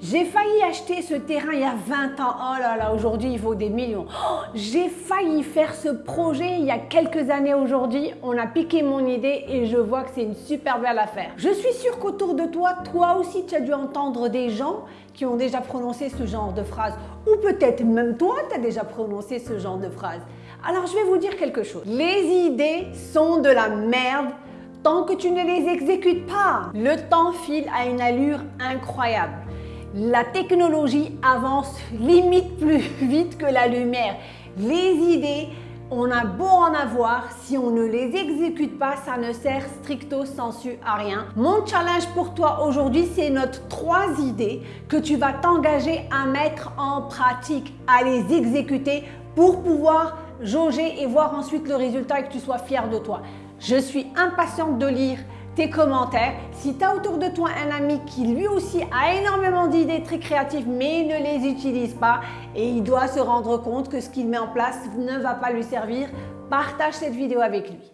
J'ai failli acheter ce terrain il y a 20 ans. Oh là là, aujourd'hui il vaut des millions. Oh, J'ai failli faire ce projet il y a quelques années aujourd'hui. On a piqué mon idée et je vois que c'est une super belle affaire. Je suis sûre qu'autour de toi, toi aussi tu as dû entendre des gens qui ont déjà prononcé ce genre de phrase. Ou peut-être même toi tu as déjà prononcé ce genre de phrase. Alors je vais vous dire quelque chose. Les idées sont de la merde tant que tu ne les exécutes pas. Le temps file à une allure incroyable. La technologie avance limite plus vite que la lumière. Les idées, on a beau en avoir, si on ne les exécute pas, ça ne sert stricto sensu à rien. Mon challenge pour toi aujourd'hui, c'est notre trois idées que tu vas t'engager à mettre en pratique, à les exécuter pour pouvoir jauger et voir ensuite le résultat et que tu sois fier de toi. Je suis impatiente de lire tes commentaires. Si tu as autour de toi un ami qui lui aussi a énormément d'idées très créatives mais ne les utilise pas et il doit se rendre compte que ce qu'il met en place ne va pas lui servir, partage cette vidéo avec lui.